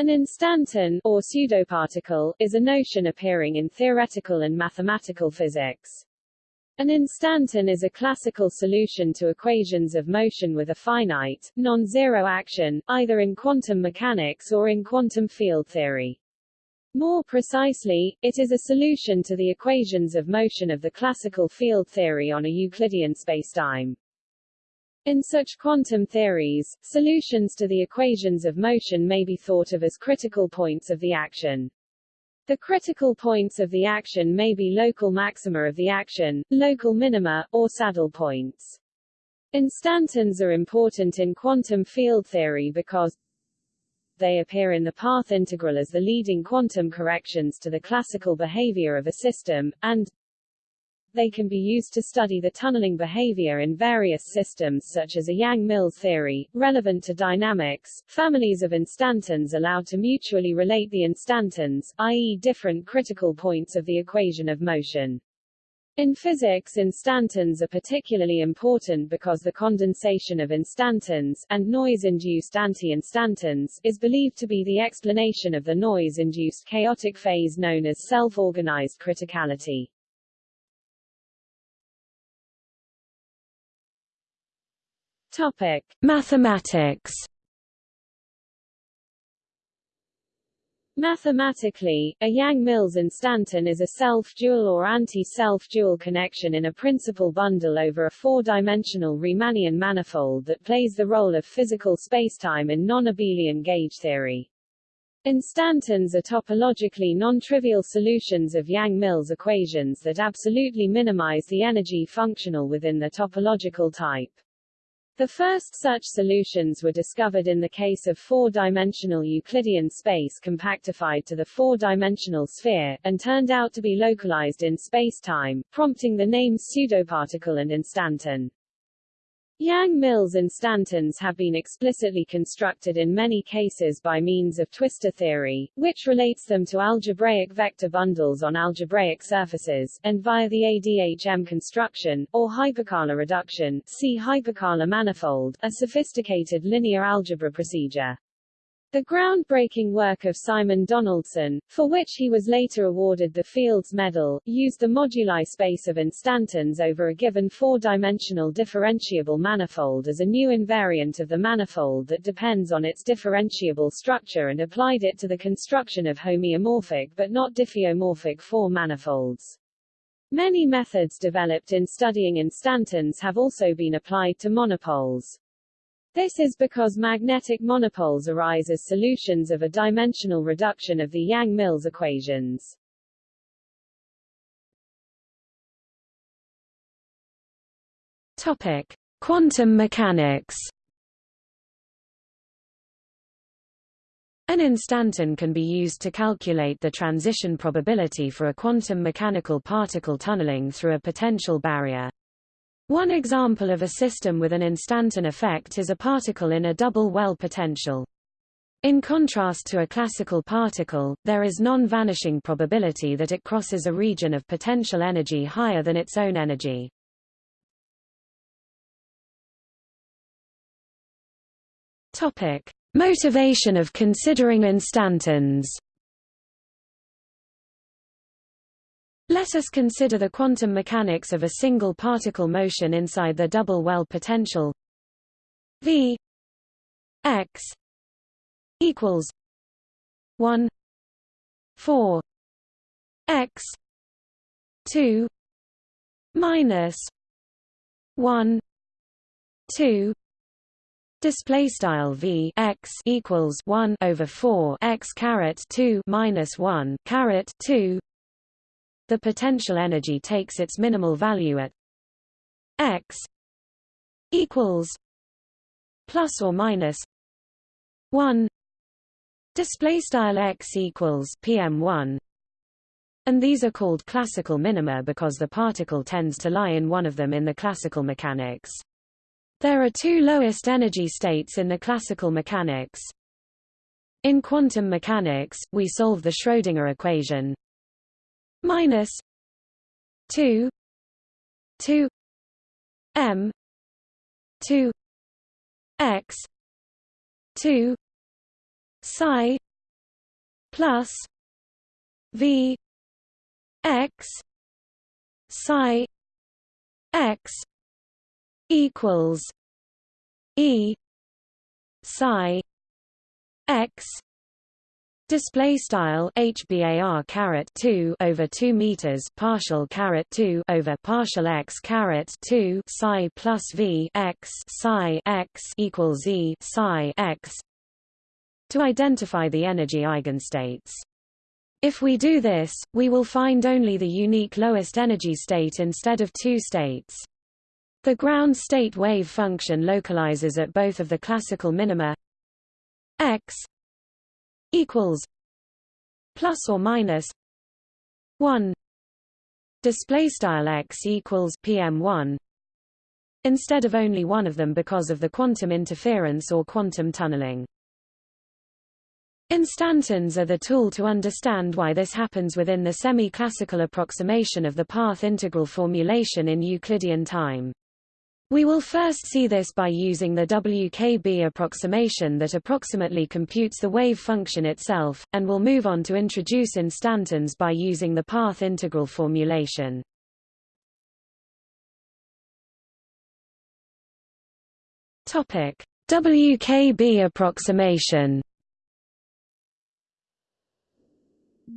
An instanton, or pseudoparticle, is a notion appearing in theoretical and mathematical physics. An instanton is a classical solution to equations of motion with a finite, non-zero action, either in quantum mechanics or in quantum field theory. More precisely, it is a solution to the equations of motion of the classical field theory on a Euclidean spacetime. In such quantum theories, solutions to the equations of motion may be thought of as critical points of the action. The critical points of the action may be local maxima of the action, local minima, or saddle points. Instantons are important in quantum field theory because they appear in the path integral as the leading quantum corrections to the classical behavior of a system, and they can be used to study the tunneling behavior in various systems such as a Yang-Mills theory, relevant to dynamics. Families of instantons allow to mutually relate the instantons, i.e. different critical points of the equation of motion. In physics instantons are particularly important because the condensation of instantons and noise-induced anti-instantons is believed to be the explanation of the noise-induced chaotic phase known as self-organized criticality. Topic: Mathematics. Mathematically, a Yang-Mills instanton is a self-dual or anti-self-dual connection in a principal bundle over a four-dimensional Riemannian manifold that plays the role of physical spacetime in non-abelian gauge theory. Instantons are topologically non-trivial solutions of Yang-Mills equations that absolutely minimize the energy functional within the topological type. The first such solutions were discovered in the case of four-dimensional Euclidean space compactified to the four-dimensional sphere, and turned out to be localized in space-time, prompting the names pseudoparticle and instanton. Yang-Mills instantons have been explicitly constructed in many cases by means of twistor theory, which relates them to algebraic vector bundles on algebraic surfaces, and via the ADHM construction, or hyperkähler reduction, see hyperkähler manifold, a sophisticated linear algebra procedure. The groundbreaking work of Simon Donaldson, for which he was later awarded the Fields Medal, used the moduli space of instantons over a given four-dimensional differentiable manifold as a new invariant of the manifold that depends on its differentiable structure and applied it to the construction of homeomorphic but not diffeomorphic four manifolds. Many methods developed in studying instantons have also been applied to monopoles. This is because magnetic monopoles arise as solutions of a dimensional reduction of the Yang-Mills equations. Topic: Quantum mechanics. An instanton can be used to calculate the transition probability for a quantum mechanical particle tunneling through a potential barrier. One example of a system with an instanton effect is a particle in a double well potential. In contrast to a classical particle, there is non-vanishing probability that it crosses a region of potential energy higher than its own energy. Topic: Motivation of considering instantons. Let us consider the quantum mechanics of a single particle motion inside the double well potential. V x equals 1 4 x 2 minus 1 2 Display style v x equals one over four x caret two minus one caret two the potential energy takes its minimal value at x equals plus or minus 1 display style x equals pm1 and these are called classical minima because the particle tends to lie in one of them in the classical mechanics. There are two lowest energy states in the classical mechanics. In quantum mechanics we solve the Schrödinger equation minus 2 2 m 2 x 2 psi plus v x psi x equals e psi x Display style HBAR caret two over two meters partial caret two over partial x caret two psi plus V x psi x equals E psi x to identify the energy eigenstates. If we do this, we will find only the unique lowest energy state instead of two states. The ground state wave function localizes at both of the classical minima x equals plus or minus 1 display style x equals pm1 instead of only one of them because of the quantum interference or quantum tunneling Instantons are the tool to understand why this happens within the semi-classical approximation of the path integral formulation in Euclidean time. We will first see this by using the WKB approximation that approximately computes the wave function itself, and will move on to introduce instantons by using the path integral formulation. Topic: WKB approximation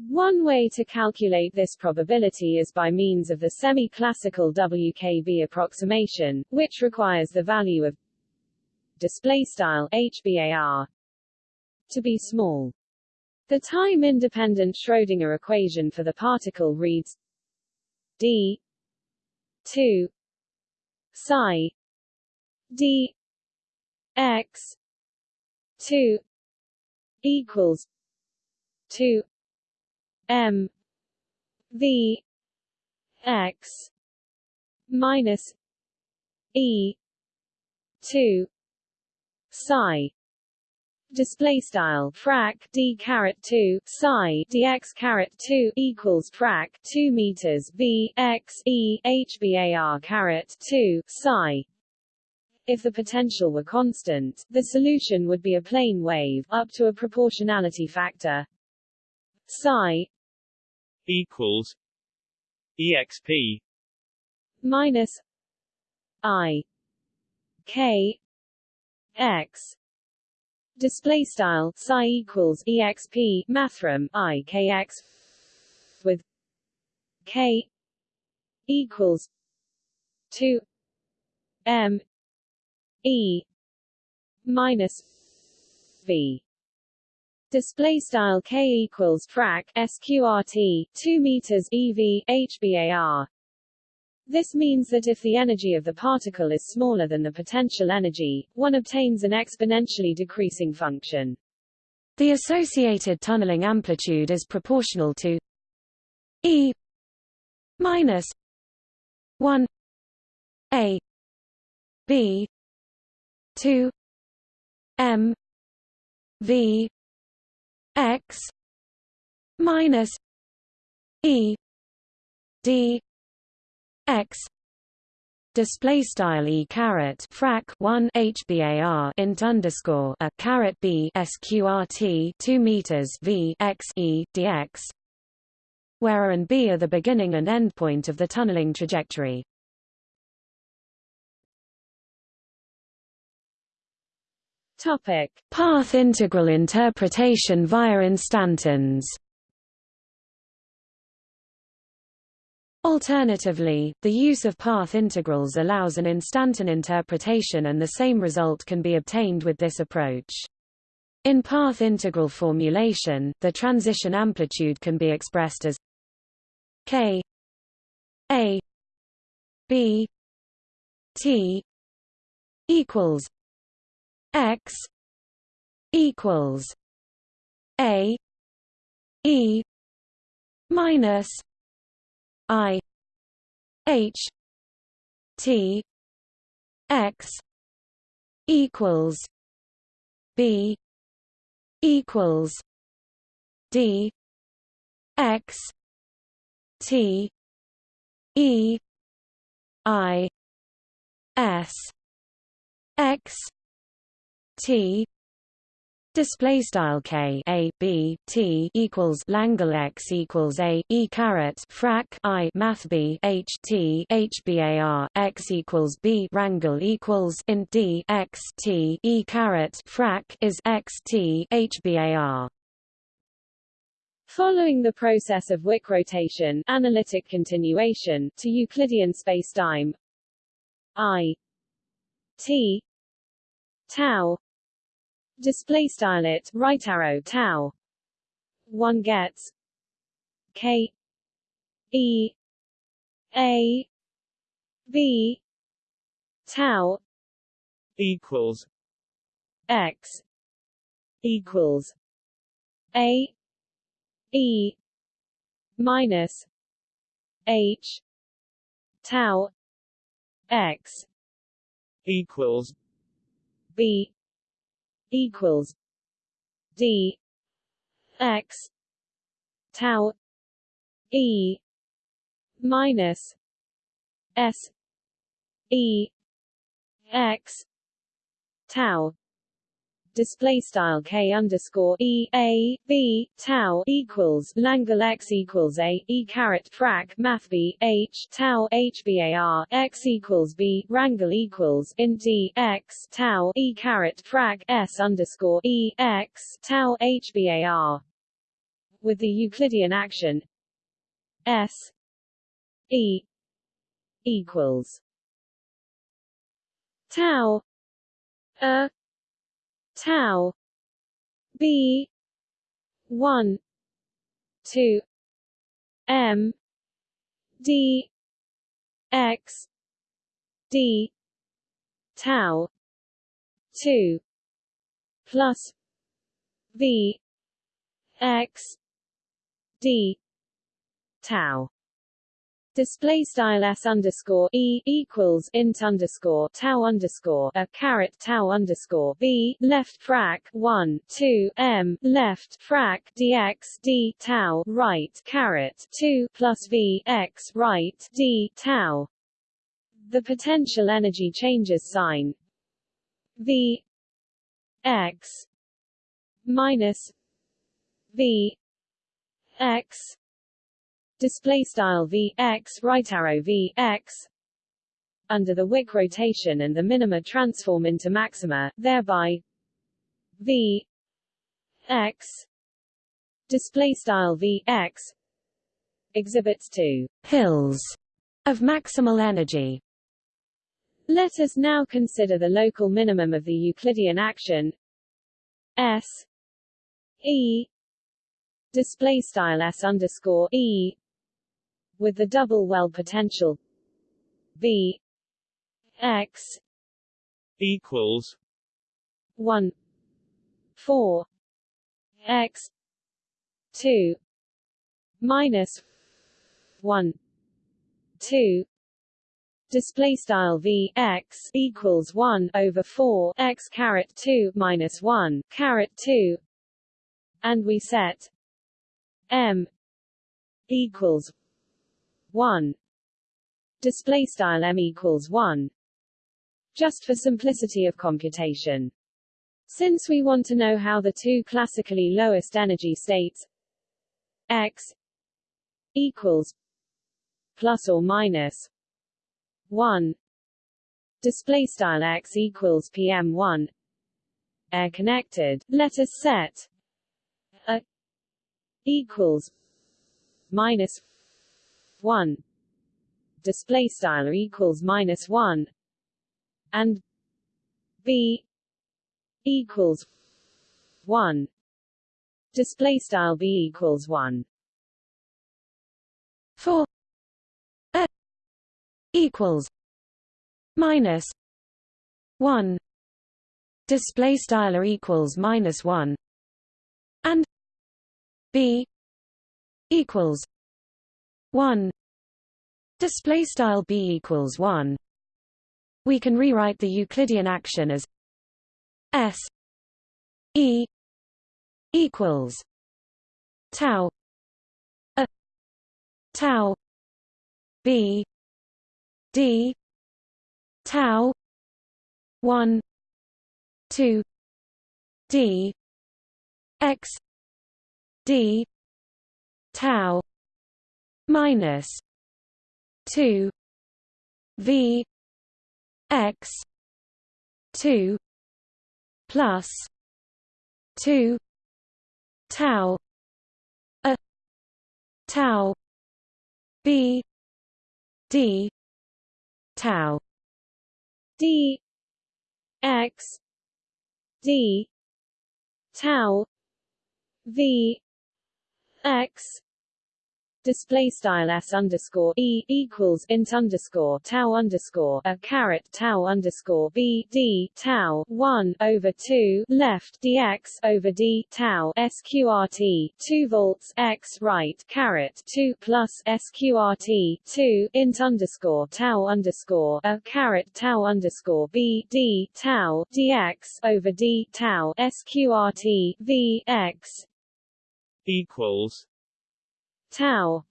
One way to calculate this probability is by means of the semi-classical WKB approximation, which requires the value of display style HBAR to be small. The time-independent Schrödinger equation for the particle reads d 2 psi d x 2 equals 2 M V X minus E two psi. Display style frac d caret 2 psi dx caret 2 equals frac 2 meters v x e hbar caret 2 psi. If the potential were constant the solution would be a plane wave up to a proportionality factor psi equals exp minus i k x. Display style psi equals exp mathrm i k x with k equals 2 m e minus v display style k equals frac sqrt 2 meters ev hbar this means that if the energy of the particle is smaller than the potential energy, one obtains an exponentially decreasing function. The associated tunneling amplitude is proportional to E minus 1 A B 2 M V x minus e d x display style e caret frac 1 hbar int underscore a caret b sqrt 2 meters v x e dx where a and b are the beginning and end point of the tunneling trajectory Topic: Path integral interpretation via instantons. Alternatively, the use of path integrals allows an instanton interpretation and the same result can be obtained with this approach. In path integral formulation, the transition amplitude can be expressed as k a b t equals x equals a e minus i h t x equals b equals d x t e i s x T display style k a b t equals langle x equals a e caret frac i math b h t h bar x equals b wrangle equals in d x t e caret frac is x t h bar Following the process of Wick rotation, analytic continuation, to Euclidean spacetime, I t tau display style it right arrow tau. One gets k e a b tau equals x equals a e minus h tau x equals b equals d x tau e minus s e x tau display style k underscore e a b tau equals langle x equals a e caret frac math b h tau h bar x equals b wrangle equals in d x tau e caret frac s underscore e x tau h bar with the Euclidean action s e equals tau a tau b 1 2 m d x d tau 2 plus v x d tau Display style s underscore e equals int underscore tau underscore a caret tau underscore b left frac one two m left frac dx d tau right caret two plus v x right d tau. The potential energy changes sign v x minus v x display style v x right arrow v x under the Wick rotation and the minima transform into maxima, thereby v x display style v x exhibits two hills of maximal energy. Let us now consider the local minimum of the Euclidean action s e display style s underscore e with the double well potential. V X equals one four X two minus one two display style v x equals 1 over 4 x caret 2 minus 1 caret 2 and we set m equals 1 display style m equals 1 just for simplicity of computation. Since we want to know how the two classically lowest energy states x equals plus or minus 1 display style x equals pm1 air connected. Let us set a equals minus 1 display style equals minus 1 and b equals 1 display style b equals 1 4 a equals minus 1 display style equals minus 1 and b equals 1 display style b equals 1 we can rewrite the euclidean action as s e equals tau a tau b d tau 1 2 d x d tau minus 2 v x 2 plus 2 tau a tau b d tau d x d tau v x display style s underscore e equals int underscore tau underscore a caret tau underscore b d tau one over two left dx over d tau sqrt two volts x right caret two plus sqrt two int underscore tau underscore a caret tau underscore b d tau dx over d tau sqrt v x equals tau.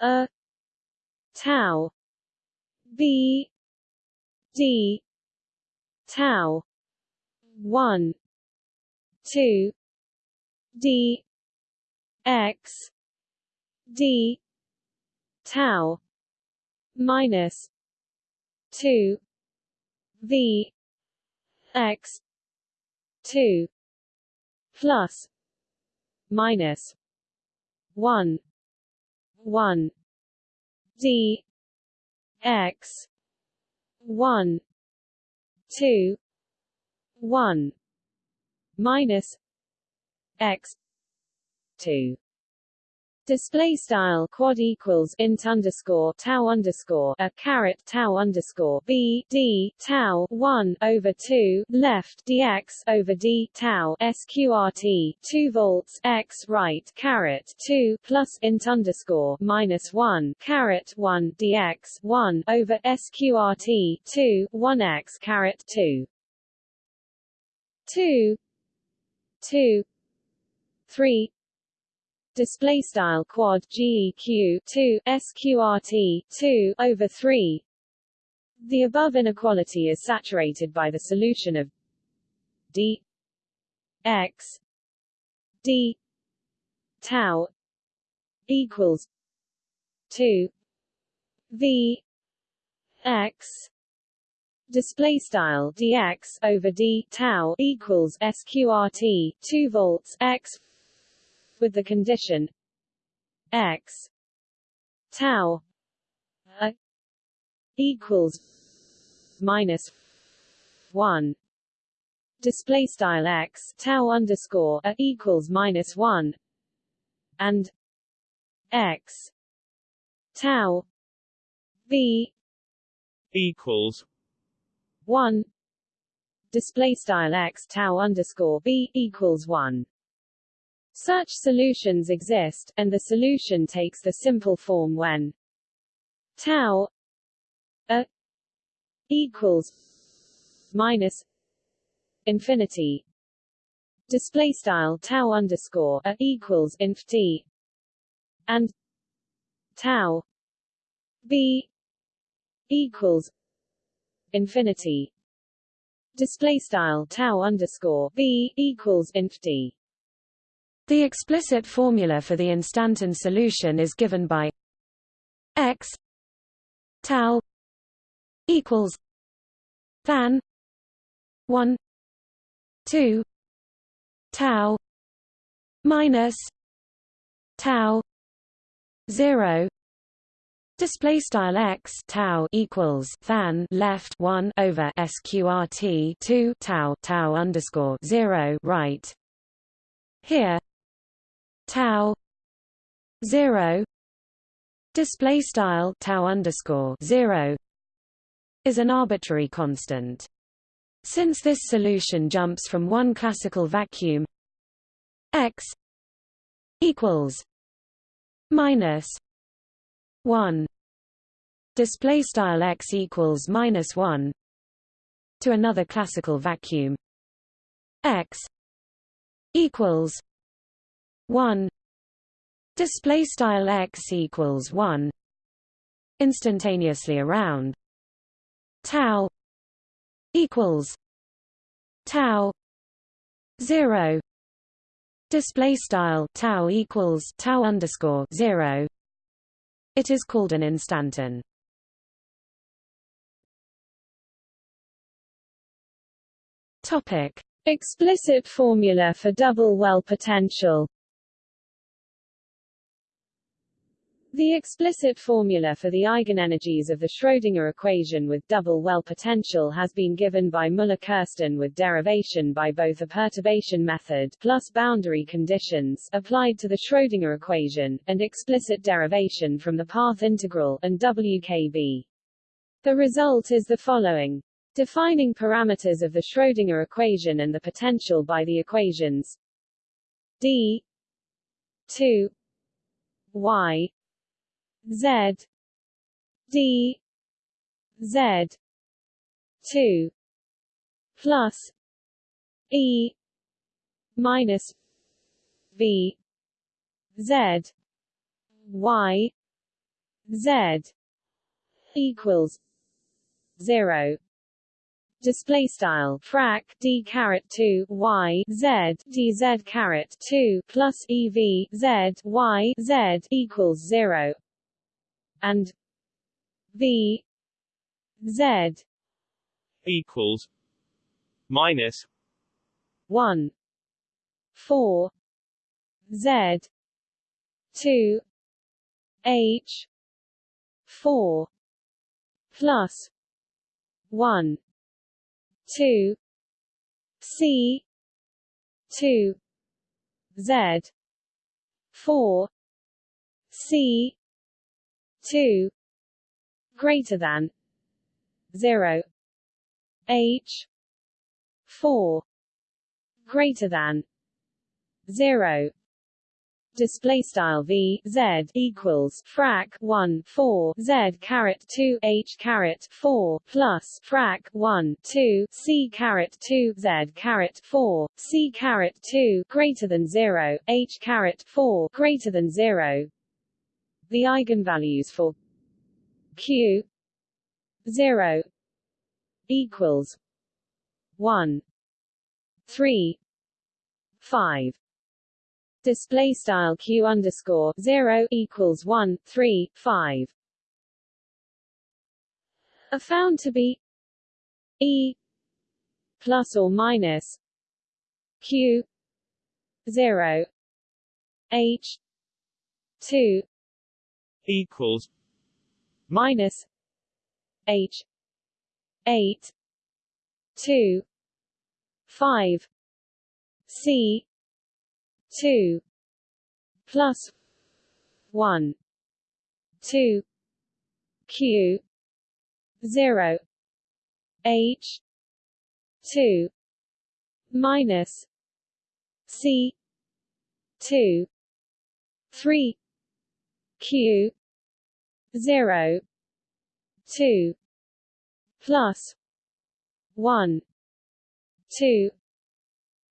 A. Tau. B. D. Tau. 1 2 d. X. D. Tau. Minus 2 v. X. 2 plus minus 1 1 d x 1 2 1 minus x 2 Display style quad equals int underscore tau underscore a caret tau underscore b d tau one over two left dx over d tau sqrt two volts x right caret two plus int underscore minus one caret one dx one over sqrt two one x caret two. Two. Two. Three display style quad geq 2 sqrt 2 over 3 the above inequality is saturated by the solution of d x d tau equals 2 v x. Display style dx over d tau equals sqrt 2 volts x with the condition x tau a equals minus 1 display style x tau underscore a equals minus 1 and x tau b equals 1 display style x tau underscore b equals 1 such solutions exist, and the solution takes the simple form when tau a equals minus infinity. Display style tau underscore a equals inf t and tau b equals infinity. Display style tau underscore b equals inf t the explicit formula for the instanton solution is given by x tau equals than 1 2 tau minus tau 0 Display style x tau equals than left one over sqrt two tau tau underscore zero right. Here tau 0 display style tau underscore 0 is an arbitrary constant. Since this solution jumps from one classical vacuum x equals minus 1 display style x equals minus 1 to another classical vacuum x equals 1 display style x equals 1 instantaneously around. Tau equals tau 0 display style tau equals tau underscore 0 it is called an instanton topic. Explicit formula for double well potential The explicit formula for the eigenenergies of the Schrödinger equation with double well potential has been given by Muller-Kirsten with derivation by both a perturbation method plus boundary conditions applied to the Schrödinger equation, and explicit derivation from the path integral and WKB. The result is the following. Defining parameters of the Schrödinger equation and the potential by the equations d 2 y Z. D. Z. two. Plus E minus V Z Y Z equals zero. Display style frac d caret 2 y z d z caret 2 plus ev z y z equals 0 and V Z equals minus one four Z two H four plus one two C two Z four C 2 greater than 0 h 4 greater than 0 display style v z equals frac 1 4 z caret 2 h caret 4 plus frac 1 2 c caret 2 z caret 4 c caret 2 greater than 0 h caret 4 greater than 0 the eigenvalues for q 0 equals 1 3 5 display style q underscore 0 equals 1 3 5 are found to be e plus or minus q 0 h 2 equals minus H eight two five C two plus one two Q zero H two minus C two three q 0 2 plus 1 2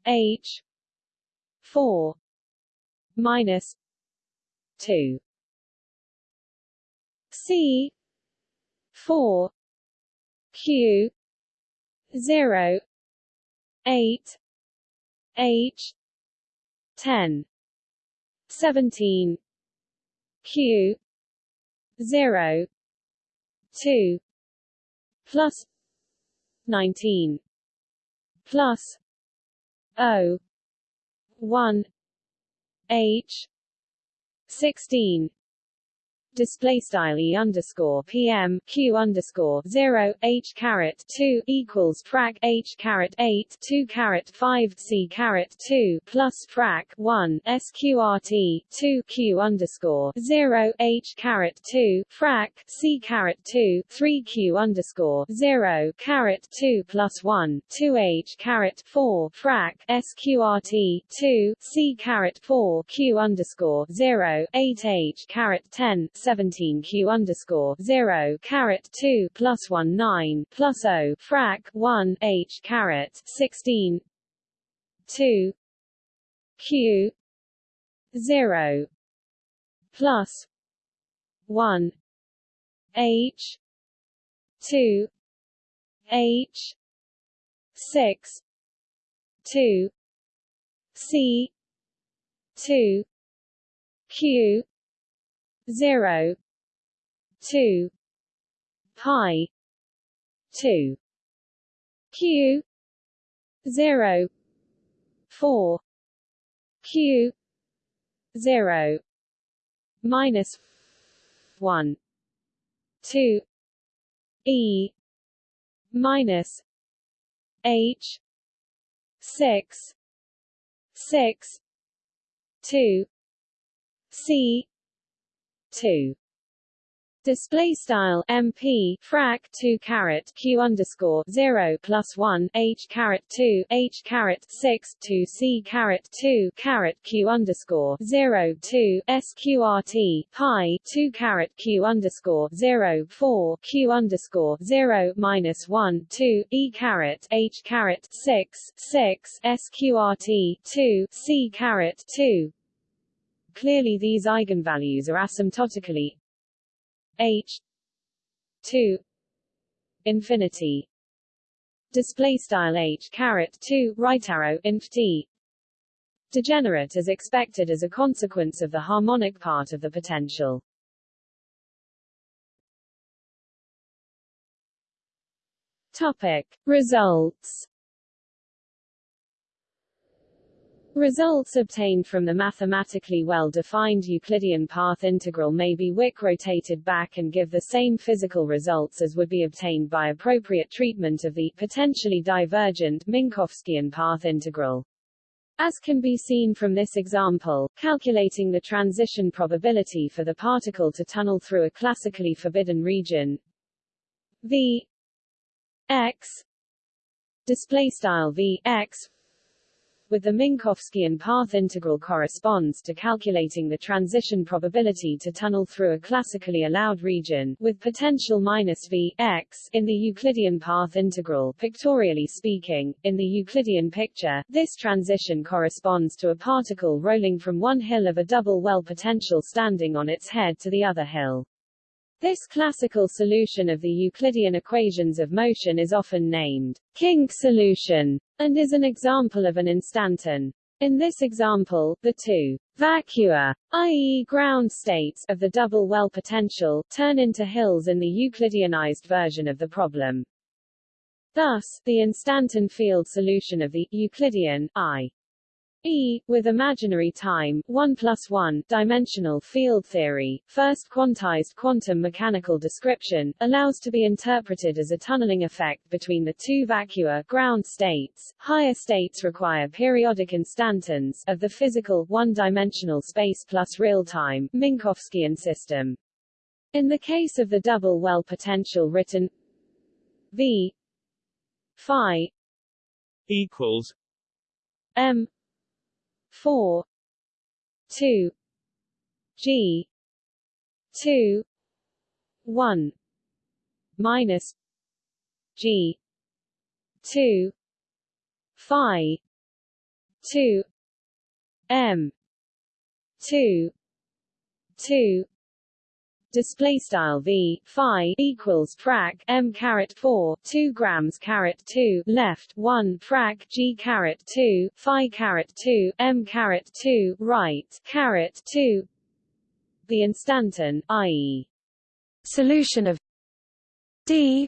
h 4 minus 2 c 4 q 0 8 h 10 17 q 0 2 plus 19 plus O 1 H 16 display style e underscore pm q underscore zero h caret two equals frac h caret eight two caret five c caret two plus frac one sqrt two q underscore zero h caret two frac c caret two three q underscore zero caret two plus one two h caret four frac sqrt two c caret four q underscore zero eight h caret ten 17 q underscore 0 caret 2 plus 1 9 plus O frac 1 h caret 16 2 q 0 plus 1 h 2 h 6 2 c two q zero two pi two q zero four q zero minus one two e minus h six six two c two. Display style MP frac 2 caret Q underscore 0 plus 1 H caret 2 H caret 6 2 C caret 2 caret Q underscore 0 2 SQRT pi 2 caret Q underscore 0 4 Q underscore 0 minus 1 2 E caret H caret 6 6 SQRT 2 C caret 2 Clearly these eigenvalues are asymptotically h 2 infinity. Display style h caret 2 right arrow inf t. Degenerate as expected as a consequence of the harmonic part of the potential. Topic. Results Results obtained from the mathematically well-defined Euclidean path integral may be Wick rotated back and give the same physical results as would be obtained by appropriate treatment of the potentially divergent Minkowskian path integral. As can be seen from this example, calculating the transition probability for the particle to tunnel through a classically forbidden region v x display style v x with the Minkowskian path integral corresponds to calculating the transition probability to tunnel through a classically allowed region, with potential minus v x in the Euclidean path integral. Pictorially speaking, in the Euclidean picture, this transition corresponds to a particle rolling from one hill of a double well potential standing on its head to the other hill. This classical solution of the Euclidean equations of motion is often named kink solution, and is an example of an instanton. In this example, the two vacua, i.e. ground states, of the double well potential, turn into hills in the Euclideanized version of the problem. Thus, the instanton field solution of the Euclidean I E, with imaginary time, 1 plus 1, dimensional field theory, first quantized quantum mechanical description, allows to be interpreted as a tunneling effect between the two vacua ground states. Higher states require periodic instantons of the physical, one-dimensional space plus real-time, Minkowskian system. In the case of the double well potential written V phi equals M four two G two one minus G two Phi two M two two display style v phi equals frac m caret 4 2 grams caret 2 left 1 frac g caret 2 phi caret 2 m caret 2 right caret 2 the instanton i.e. solution of d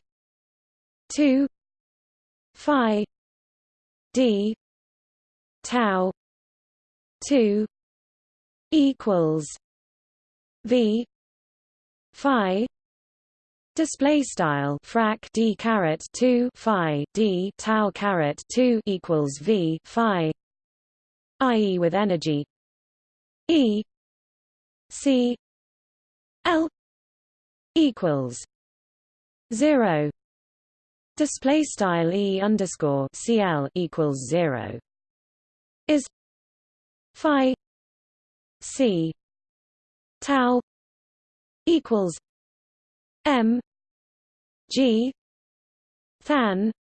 2 phi d tau 2 equals v phi display style frac d caret 2 phi d tau caret 2 equals v phi i.e. with energy e c l equals 0 display style e underscore cl equals 0 is phi c tau equals M G than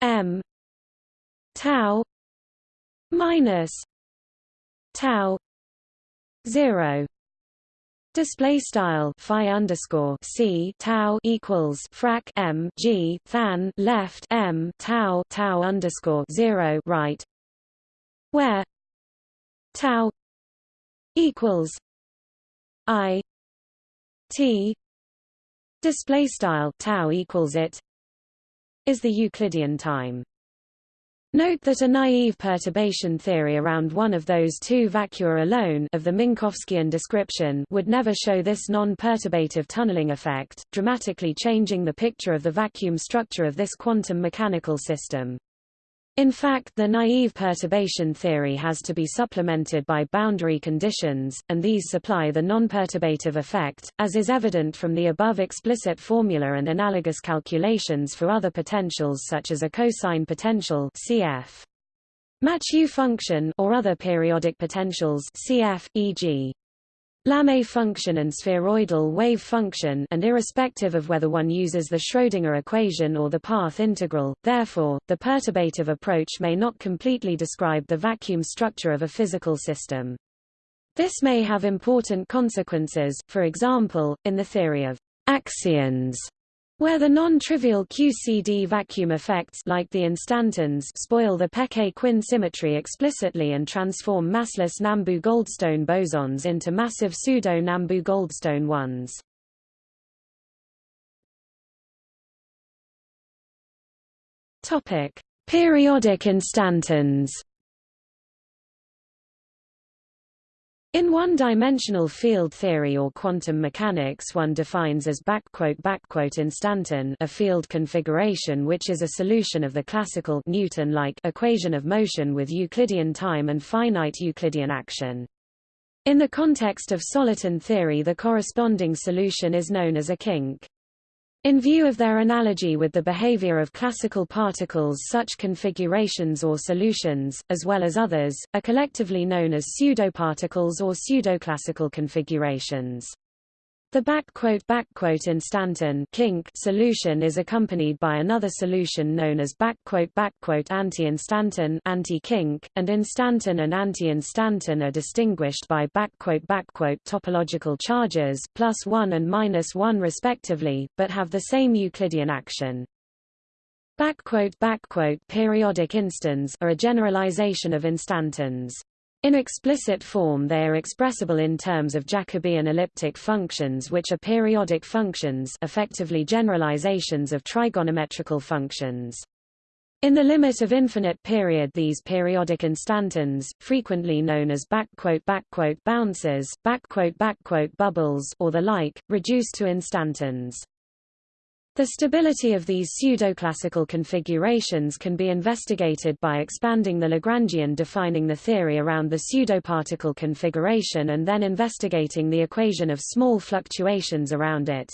M tau minus tau zero. Display style phi underscore c tau equals frac m g than left m tau tau underscore zero right, where tau equals i t display style tau equals it is the Euclidean time. Note that a naive perturbation theory around one of those two vacua alone of the Minkowskian description would never show this non-perturbative tunneling effect, dramatically changing the picture of the vacuum structure of this quantum mechanical system. In fact the naive perturbation theory has to be supplemented by boundary conditions, and these supply the non-perturbative effect, as is evident from the above explicit formula and analogous calculations for other potentials such as a cosine potential cf. Mathieu function or other periodic potentials cf. e.g. Lamé function and spheroidal wave function and irrespective of whether one uses the Schrödinger equation or the path integral, therefore, the perturbative approach may not completely describe the vacuum structure of a physical system. This may have important consequences, for example, in the theory of axions, where the non-trivial QCD vacuum effects like the instantons spoil the Peccei-Quinn symmetry explicitly and transform massless Nambu-Goldstone bosons into massive pseudo-Nambu-Goldstone ones. Topic: Periodic instantons. In one-dimensional field theory or quantum mechanics one defines as backquote backquote instanton a field configuration which is a solution of the classical Newton-like equation of motion with Euclidean time and finite Euclidean action. In the context of soliton theory the corresponding solution is known as a kink. In view of their analogy with the behavior of classical particles such configurations or solutions, as well as others, are collectively known as pseudoparticles or pseudoclassical configurations. The backquote backquote instanton kink solution is accompanied by another solution known as backquote backquote anti-instanton anti-kink, and instanton and anti-instanton are distinguished by backquote backquote topological charges plus 1 and minus 1 respectively, but have the same Euclidean action. Backquote backquote Periodic instans are a generalization of instantons. In explicit form they are expressible in terms of Jacobian elliptic functions which are periodic functions effectively generalizations of trigonometrical functions. In the limit of infinite period these periodic instantons, frequently known as bounces, bubbles or the like, reduce to instantons. The stability of these pseudoclassical configurations can be investigated by expanding the Lagrangian defining the theory around the pseudoparticle configuration and then investigating the equation of small fluctuations around it.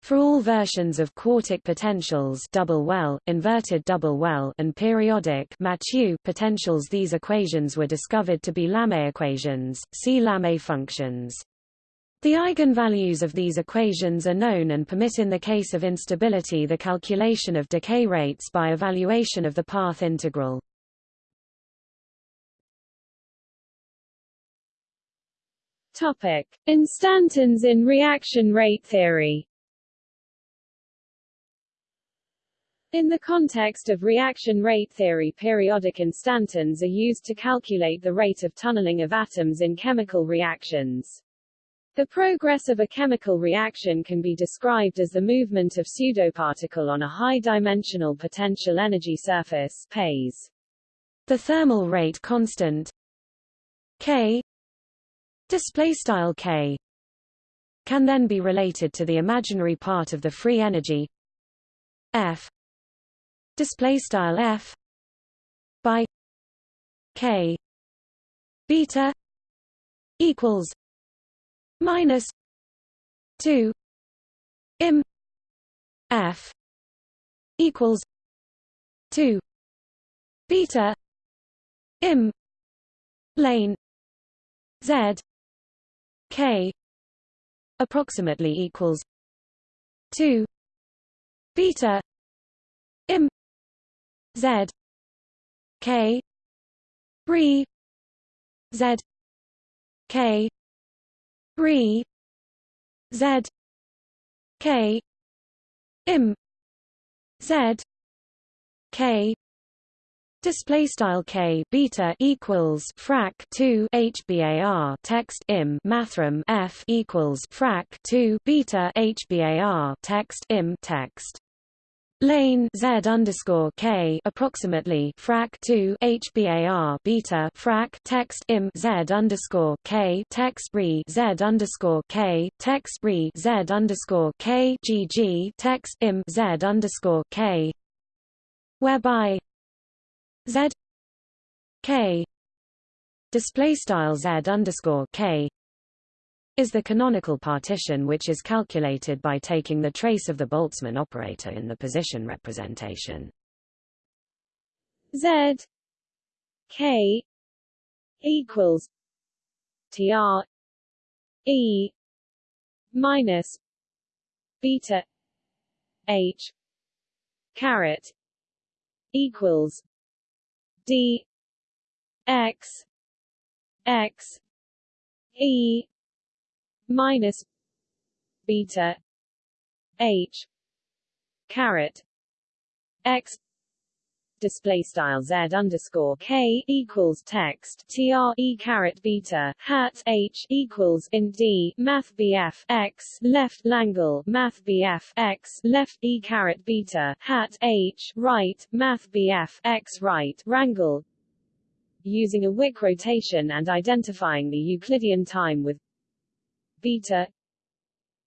For all versions of quartic potentials double well, inverted double well, and periodic Mathieu potentials these equations were discovered to be Lamé equations, see Lamé functions. The eigenvalues of these equations are known and permit in the case of instability the calculation of decay rates by evaluation of the path integral. Topic: Instantons in reaction rate theory. In the context of reaction rate theory periodic instantons are used to calculate the rate of tunneling of atoms in chemical reactions. The progress of a chemical reaction can be described as the movement of pseudoparticle on a high-dimensional potential energy surface PES. The thermal rate constant K display style K can then be related to the imaginary part of the free energy F display style F by K beta equals minus 2 im f equals 2 beta im lane z k approximately equals 2 beta im z k z k Re Z K Im Z K Display style k beta equals frac 2 hbar text im mathrm f equals frac 2 beta hbar text im text lane z underscore k approximately frac 2 hbar beta frac text im z underscore k text re z underscore k text re z underscore k gg text im z underscore k. Whereby z k. Display style z underscore k is the canonical partition which is calculated by taking the trace of the Boltzmann operator in the position representation. Z K equals TR E minus beta H caret equals D X X E minus beta h caret x display style z underscore k equals text tr e caret beta hat h equals in d math bf x left langle math bf x left e caret beta hat h right math bf x right rangle using a Wick rotation and identifying the Euclidean time with beta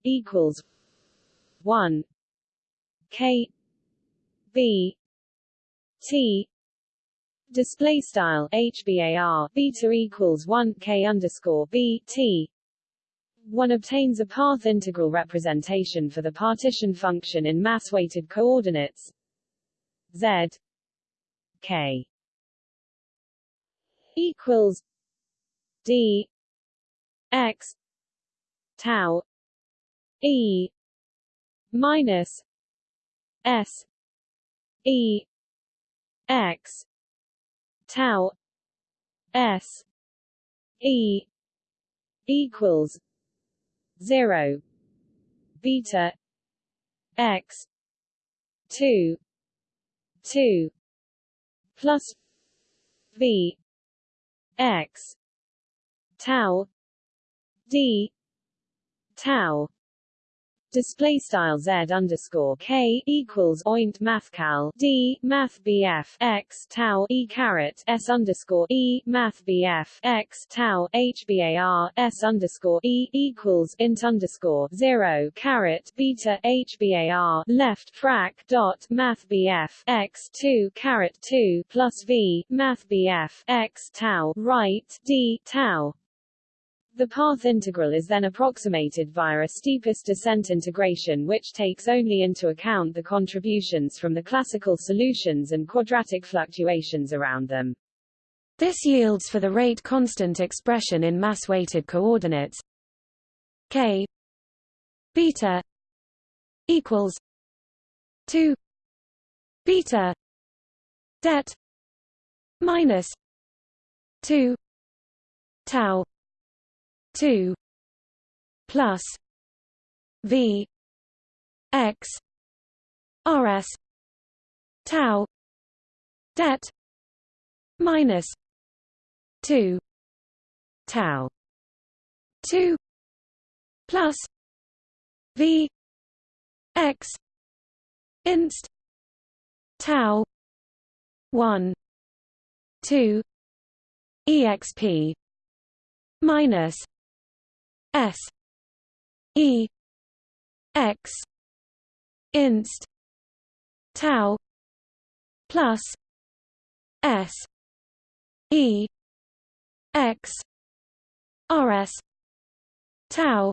equals one K B T display style HBAR beta equals one K underscore B T. One obtains a path integral representation for the partition function in mass-weighted coordinates z k equals d x tau e minus s e x tau s e equals 0 beta x 2 2 plus v x tau d tau. Display style z underscore k equals oint mathcal d math bf x tau e caret s underscore e math bf x tau hbar s underscore e equals int underscore zero caret beta h hbar left frac dot math bf x two caret two plus v math bf x tau right d tau the path integral is then approximated via a steepest descent integration which takes only into account the contributions from the classical solutions and quadratic fluctuations around them. This yields for the rate constant expression in mass-weighted coordinates k beta equals 2 beta det minus 2 tau 2 plus v x rs tau det minus 2 tau 2 plus v x inst tau 1 2 exp minus S E X inst tau plus S E X RS tau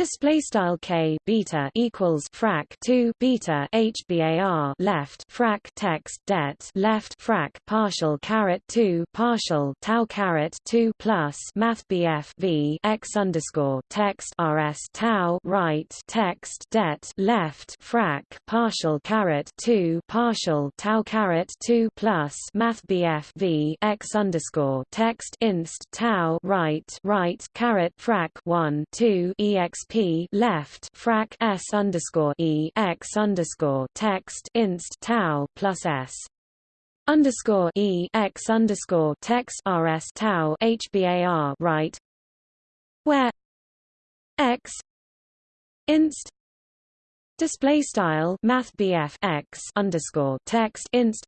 Display style k beta equals frac 2 beta hbar left frac text det left frac partial caret 2 partial tau caret 2 plus math bf v x underscore text rs tau right text det left frac partial caret 2 partial tau caret 2 plus math bf v x underscore text inst tau right right caret frac 1 2 exp p left frac s underscore e x underscore text inst tau plus s. Underscore e x underscore text rs tau hbar right. Where? X. Inst. Display style math x underscore text inst.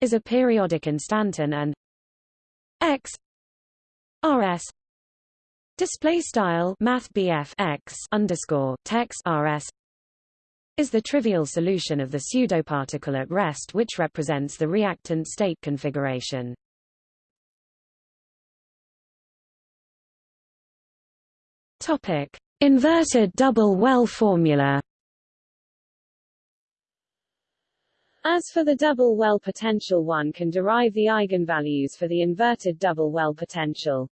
Is a periodic instanton and x. Rs display style math x underscore text rs is the trivial solution of the pseudoparticle at rest which represents the reactant state configuration. Topic: Inverted double well formula. As for the double well potential one can derive the eigenvalues for the inverted double well potential.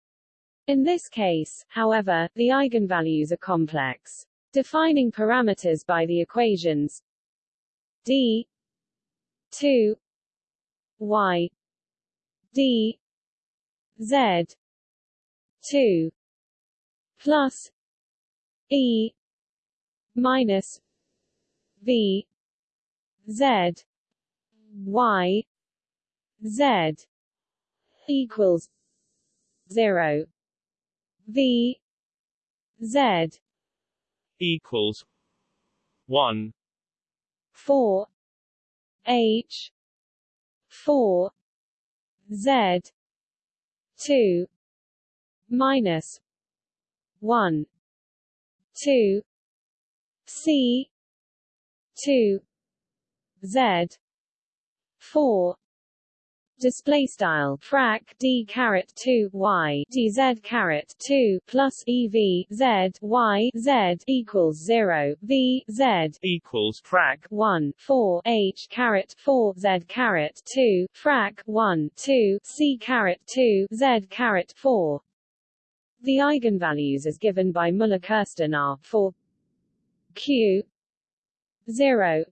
In this case, however, the eigenvalues are complex. Defining parameters by the equations d 2 y d z 2 plus e minus v z y z equals 0 v z equals one. four H four Z two minus one two C two Z four display style frac d caret 2 y dz caret 2 plus ev z y z equals 0 v z equals frac. 1 4 h caret 4 z caret 2 frac 1 2 c caret 2 z caret 4 the eigenvalues as given by Muller-Kirsten are for q 0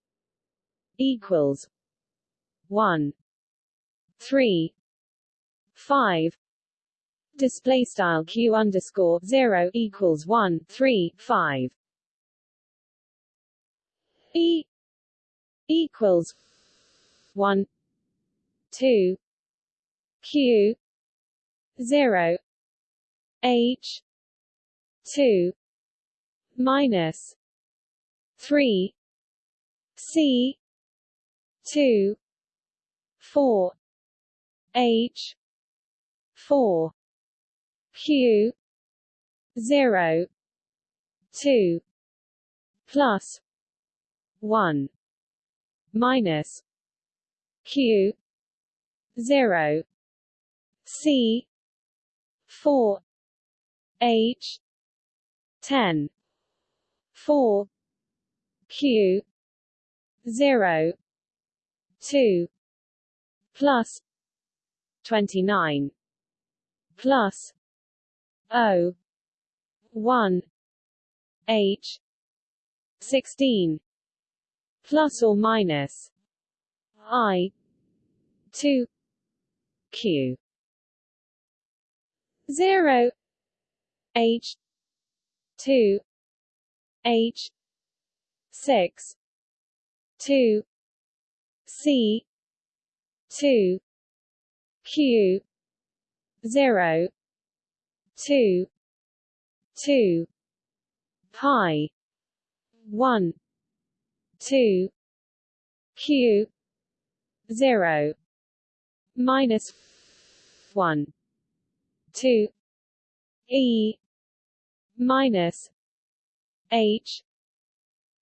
equals 1 three five display style q underscore zero equals one three five. E equals one two q zero h two minus three c two four H four Q zero two plus one minus Q zero C four H ten four Q zero two plus 29 plus O 1 H 16 plus or minus I 2 Q. 0 H 2 H 6 2 C 2 q 0 2 2 pi 1 2 q 0 minus 1 2 e minus h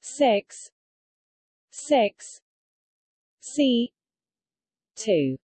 6 6 c 2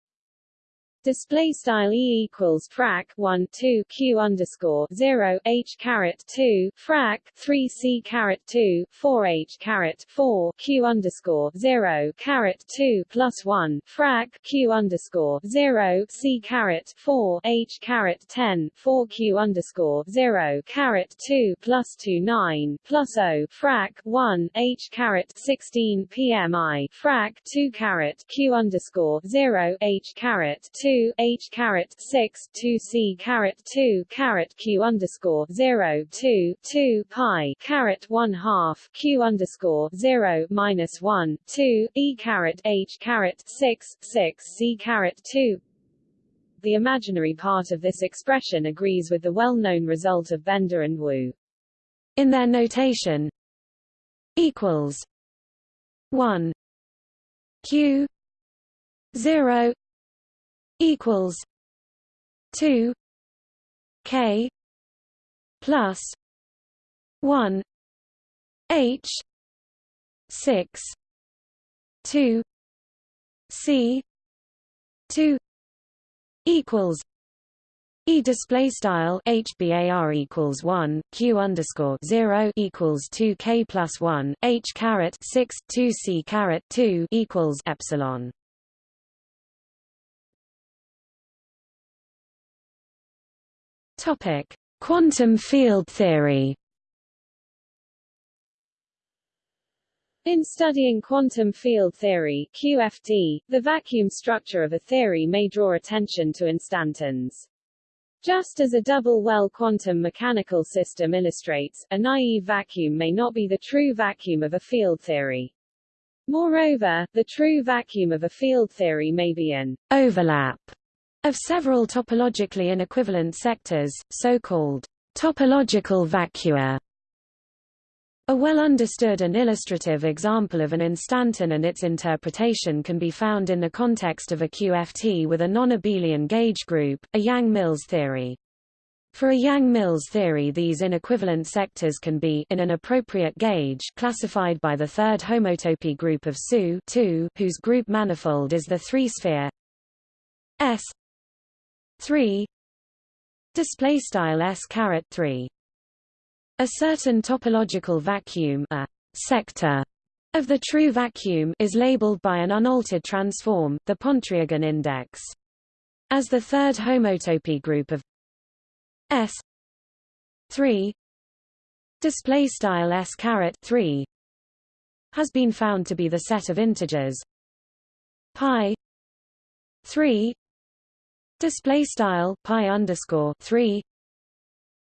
Display style e equals frac 1 2 q underscore 0 h caret 2 frac 3 c caret 2 4 h caret 4 q underscore 0 caret 2 plus 1 frac q underscore 0 c caret 4 h caret 10 4 q underscore 0 caret 2 plus 2 9 plus o frac 1 h caret 16 pmi frac 2 caret q underscore 0 h caret 2 2 h caret 6 2 c caret 2 caret q underscore 0 2 2 pi caret 1 half q underscore 0 minus 1 2 e caret h caret 6 6 c caret 2 the imaginary part of this expression agrees with the well-known result of Bender and Wu. In their notation equals 1 q 0 equals 2 k plus 1 h 6 2 c 2 equals E display style HBAR equals one Q underscore zero equals two K plus one H caret six two C caret two equals epsilon. Topic Quantum field theory In studying quantum field theory QFT, the vacuum structure of a theory may draw attention to instantons. Just as a double-well quantum mechanical system illustrates, a naive vacuum may not be the true vacuum of a field theory. Moreover, the true vacuum of a field theory may be an overlap of several topologically inequivalent sectors, so-called topological vacua. A well-understood and illustrative example of an instanton and its interpretation can be found in the context of a QFT with a non-abelian gauge group, a Yang-Mills theory. For a Yang-Mills theory these inequivalent sectors can be in an appropriate gauge classified by the third homotopy group of SU whose group manifold is the three-sphere S 3 display style S caret 3 a certain topological vacuum a sector of the true vacuum is labeled by an unaltered transform, the Pontryagin index. As the third homotopy group of S 3 display style S caret 3 has been found to be the set of integers pi 3 display style pi underscore 3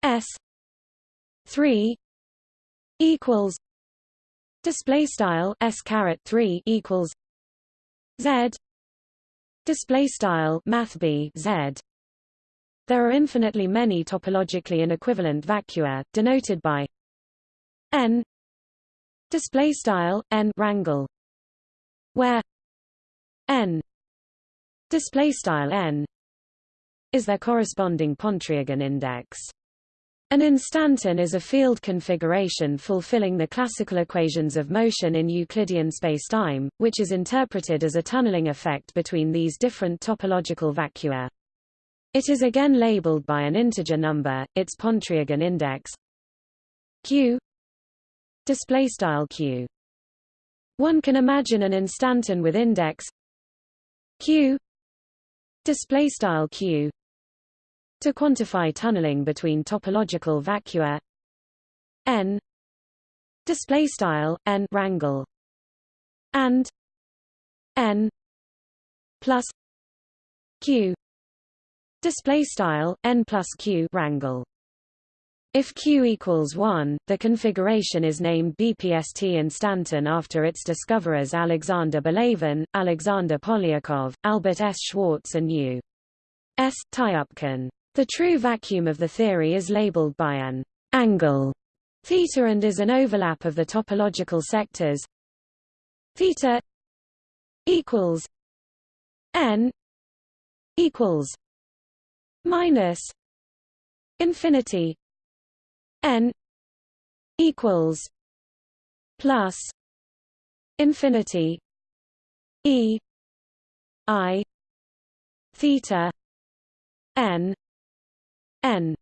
S 3 equals display style s caret 3 equals z display style math b z. There are infinitely many topologically inequivalent vacua denoted by n display style n rangle where n display style n is their corresponding Pontryagin index an instanton is a field configuration fulfilling the classical equations of motion in Euclidean spacetime, which is interpreted as a tunneling effect between these different topological vacua. It is again labeled by an integer number, its Pontryagin index q display style q. One can imagine an instanton with index q display style q to quantify tunneling between topological vacua n display style n rangle and n plus q display style n plus q rangle if Q equals 1, the configuration is named BPST instanton after its discoverers Alexander Belявin, Alexander Polyakov, Albert S. Schwarz and U. S. Tyupkin. The true vacuum of the theory is labeled by an angle theta and is an overlap of the topological sectors. Theta equals n equals minus infinity n equals plus infinity e i theta n n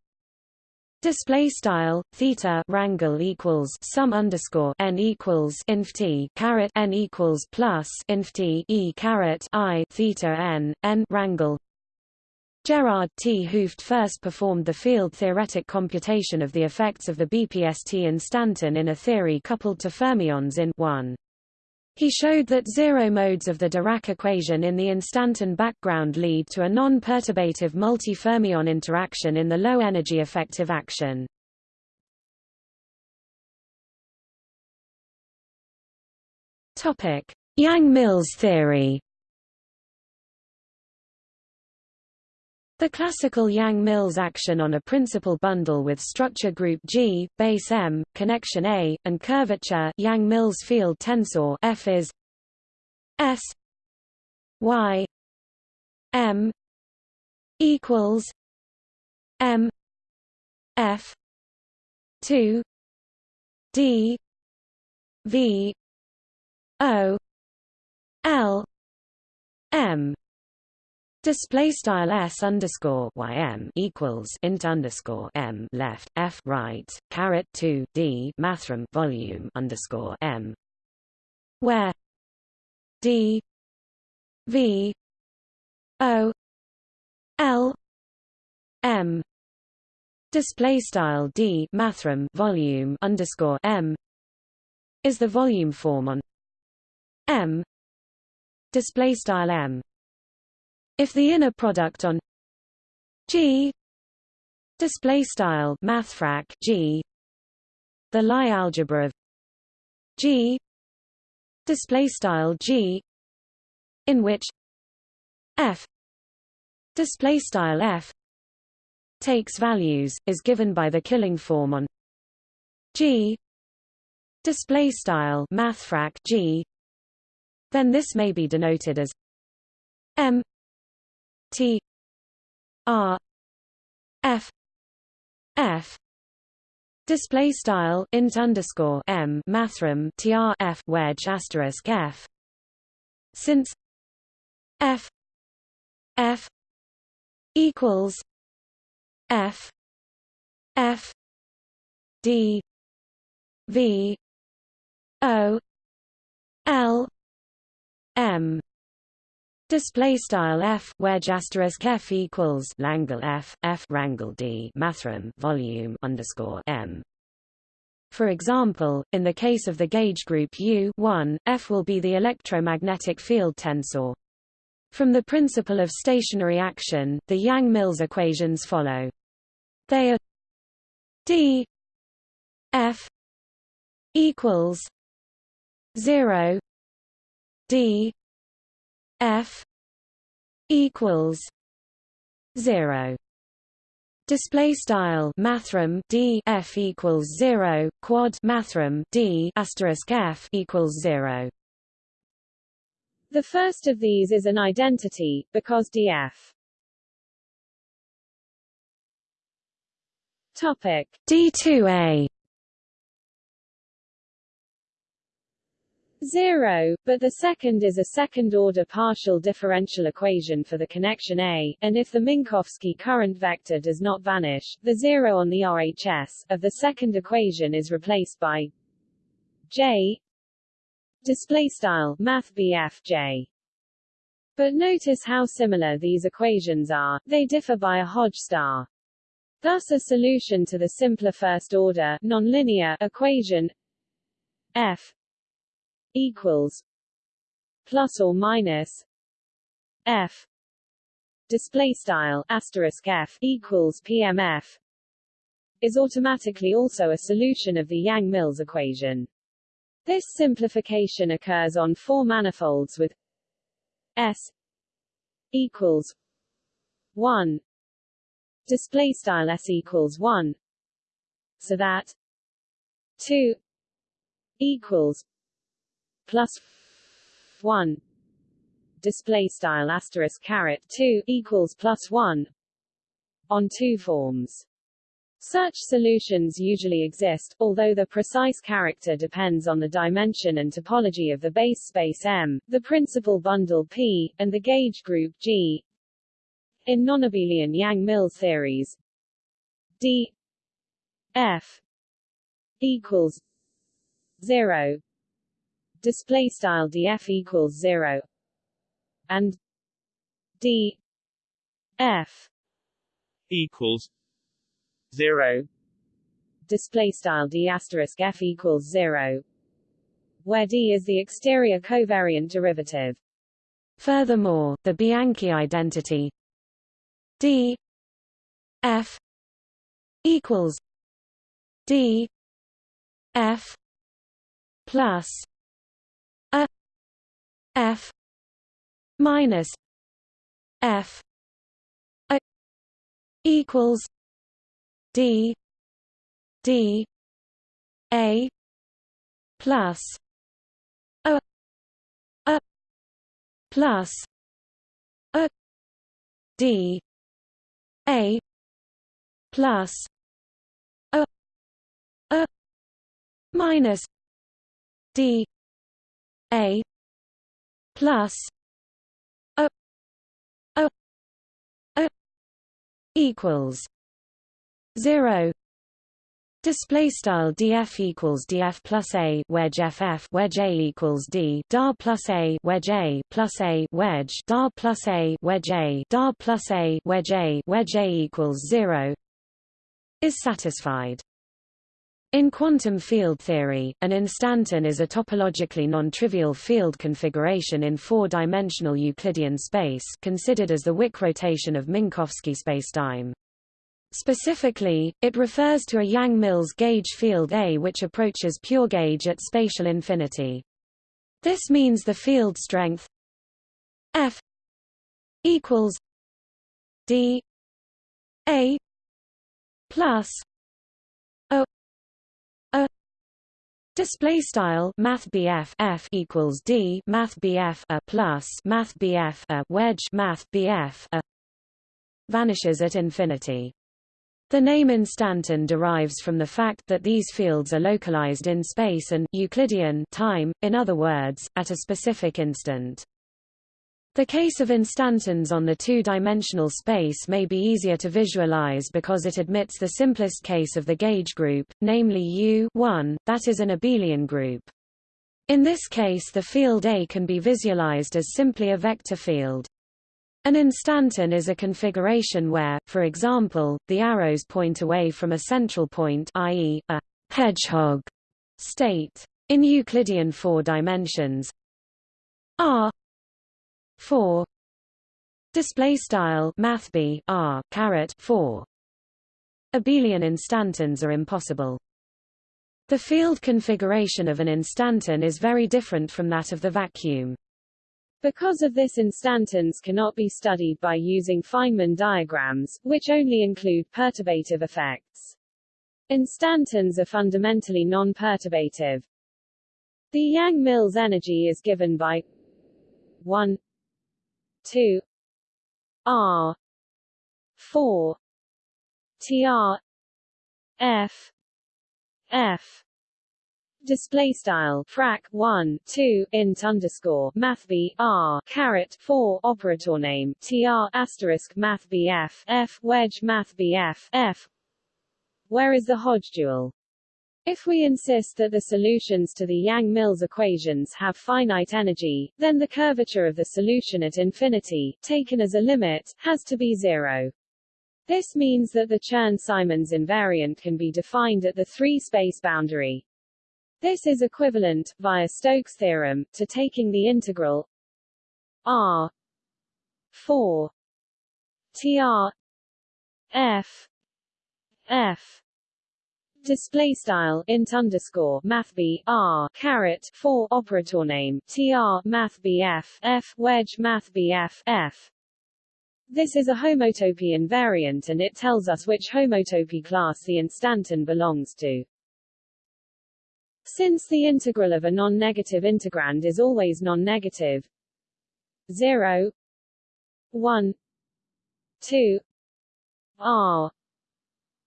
display style theta rangle equals sum underscore n equals inf t caret n equals plus inf t e caret i theta n n rangle Gerard 't Hooft first performed the field-theoretic computation of the effects of the BPST instanton in a theory coupled to fermions in 1. He showed that zero modes of the Dirac equation in the instanton background lead to a non-perturbative multi-fermion interaction in the low-energy effective action. Yang-Mills theory. The classical Yang-Mills action on a principal bundle with structure group G, base M, connection A, and curvature Yang-Mills field tensor F is S Y M equals M F two D V O L M Display style s underscore ym equals int underscore m left f right caret two d mathrm volume underscore m, where d v o l m display style d mathrm volume underscore m is the volume form on m display style m if the inner product on G display style mathfrak G the Lie algebra of G display style G in which F display style F takes values is given by the killing form on G display style mathfrak G then this may be denoted as M T R F F display style int underscore M mathrm TR F wedge asterisk F since F F equals F F D V O L M Display style f wedge asterisk f equals Langle f f rangle d mathrm volume underscore m. For example, in the case of the gauge group U 1, F will be the electromagnetic field tensor. From the principle of stationary action, the Yang-Mills equations follow. They are d F equals 0 d F equals zero. Display style mathrm d f equals zero quad mathrm d asterisk f equals zero. The first of these is an identity because df. Topic D2A 0, but the second is a second-order partial differential equation for the connection A, and if the Minkowski current vector does not vanish, the zero on the RHS of the second equation is replaced by J display style math J. But notice how similar these equations are, they differ by a Hodge star. Thus a solution to the simpler first-order nonlinear equation F equals plus or minus F. Display style asterisk F equals PMF is automatically also a solution of the Yang-Mills equation. This simplification occurs on four manifolds with S equals 1 display style S equals 1 so that 2 equals plus 1 display style asterisk caret 2 equals plus 1 on two forms. Such solutions usually exist, although the precise character depends on the dimension and topology of the base space M, the principal bundle P, and the gauge group G. In nonabelian Yang-Mills theories, D F equals 0 display style df equals 0 and d f equals 0 display style d asterisk f equals 0 where d is the exterior covariant derivative. Furthermore, the Bianchi identity d f equals d f plus f minus f a equals d d a plus a a plus a d a plus a a minus d a plus a a a equals 0 Display style df equals df plus a wedge ff wedge a equals d dar plus a wedge a plus a wedge dar plus a wedge a dar plus a wedge a wedge a equals zero is satisfied. In quantum field theory, an instanton is a topologically non-trivial field configuration in four-dimensional Euclidean space considered as the Wick rotation of Minkowski spacetime. Specifically, it refers to a Yang-Mills gauge field A which approaches pure gauge at spatial infinity. This means the field strength F equals D A plus Display style Math BF F equals D Math BF a plus Math BF a wedge Math BF a vanishes at infinity. The name instanton derives from the fact that these fields are localized in space and Euclidean time, in other words, at a specific instant. The case of instantons on the two-dimensional space may be easier to visualize because it admits the simplest case of the gauge group, namely U 1, that is an abelian group. In this case the field A can be visualized as simply a vector field. An instanton is a configuration where, for example, the arrows point away from a central point i.e., a hedgehog state. In Euclidean four dimensions r 4 display style math b r caret 4 abelian instantons are impossible. The field configuration of an instanton is very different from that of the vacuum. Because of this instantons cannot be studied by using Feynman diagrams, which only include perturbative effects. Instantons are fundamentally non-perturbative. The Yang-Mills energy is given by 1 2 r. 4 tr f. F. Display style. Frac 1 2 int underscore math b r caret 4 operator name tr asterisk math bf f wedge math bf f where is the Hodge dual if we insist that the solutions to the Yang-Mills equations have finite energy, then the curvature of the solution at infinity, taken as a limit, has to be zero. This means that the Chern-Simons invariant can be defined at the three-space boundary, this is equivalent, via Stokes' theorem, to taking the integral r 4 tr f f display style int underscore math b r caret 4 operator name tr math bf f wedge math bf f this is a homotopy invariant and it tells us which homotopy class the instanton belongs to. Since the integral of a non-negative integrand is always non-negative 0 1 2 r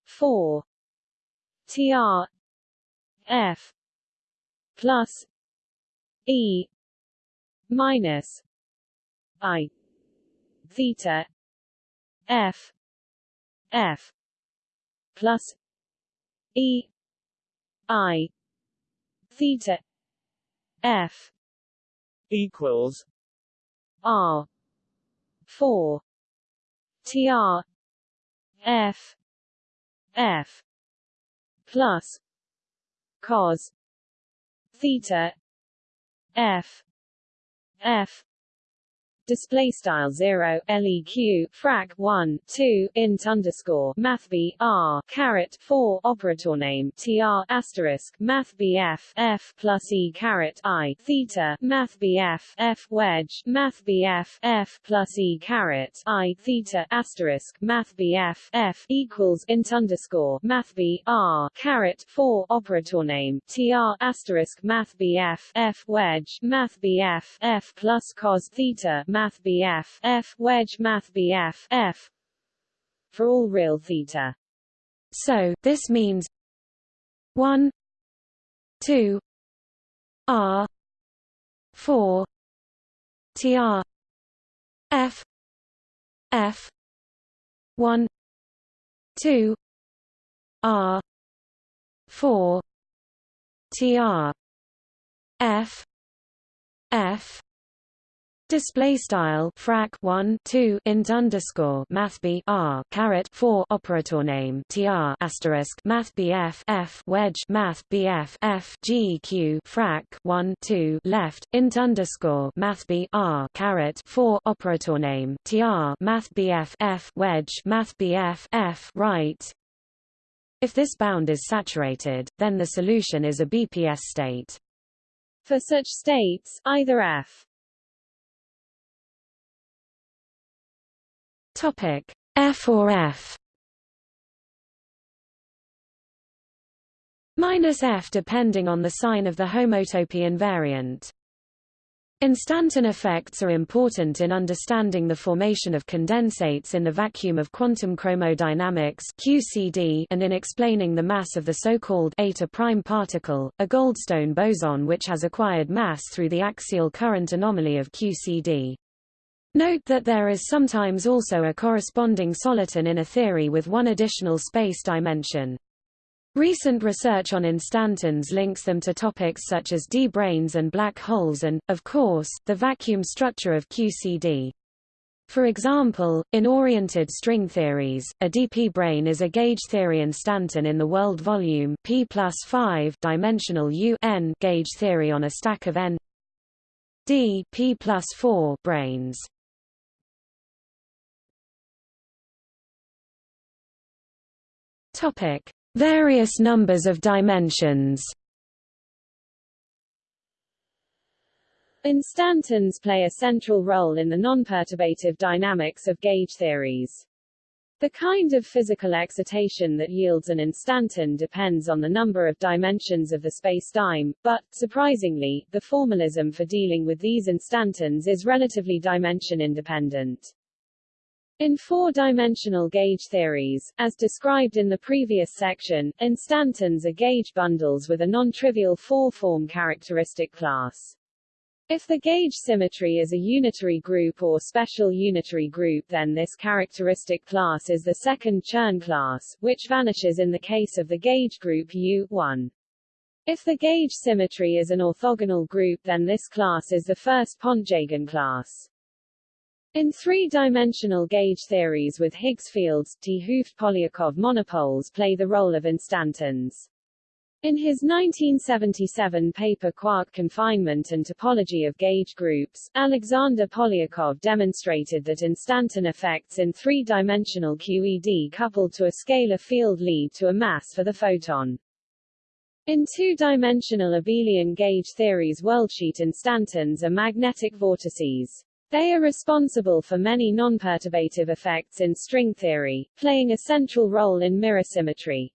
4 tr f plus e minus i theta f f plus e i theta f equals r 4 tr f f plus cos theta f f display style 0 leq frac 1 2 int underscore math b r caret 4 operator name tr asterisk math bf f plus e caret i theta math bf f wedge math bf f plus e caret i theta asterisk math bf f equals int underscore math b r caret 4 operator name tr asterisk math bf f wedge math bf f plus cos theta math BF F wedge math BF F for all real theta. So this means 1 2 R 4 TR F F 1 2 R 4 TR F F Display style frac 1 2 int underscore math b r caret 4 operator name tr asterisk math bf f wedge math bf f geq frac 1 2 left int underscore math b r caret 4 operator name tr math bf f wedge math bf f right. If this bound is saturated, then the solution is a BPS state. For such states, either f Topic F or F minus F depending on the sign of the homotopy invariant. Instanton effects are important in understanding the formation of condensates in the vacuum of quantum chromodynamics QCD and in explaining the mass of the so-called eta prime particle, a Goldstone boson which has acquired mass through the axial current anomaly of QCD. Note that there is sometimes also a corresponding soliton in a theory with one additional space dimension. Recent research on instantons links them to topics such as D-branes and black holes and, of course, the vacuum structure of QCD. For example, in oriented string theories, a dp brane is a gauge theory instanton in the world volume p plus 5 dimensional U n gauge theory on a stack of n d p plus 4 branes. Topic: Various numbers of dimensions. Instantons play a central role in the non-perturbative dynamics of gauge theories. The kind of physical excitation that yields an instanton depends on the number of dimensions of the spacetime, but, surprisingly, the formalism for dealing with these instantons is relatively dimension-independent. In four-dimensional gauge theories, as described in the previous section, instantons are gauge bundles with a non-trivial four-form characteristic class. If the gauge symmetry is a unitary group or special unitary group then this characteristic class is the second Chern class, which vanishes in the case of the gauge group U1. If the gauge symmetry is an orthogonal group then this class is the first Pontryagin class. In three-dimensional gauge theories with Higgs fields, 't Hooft Polyakov monopoles play the role of instantons. In his 1977 paper Quark Confinement and Topology of Gauge Groups, Alexander Polyakov demonstrated that instanton effects in three-dimensional QED coupled to a scalar field lead to a mass for the photon. In two-dimensional abelian gauge theories worldsheet instantons are magnetic vortices. They are responsible for many non-perturbative effects in string theory, playing a central role in mirror symmetry.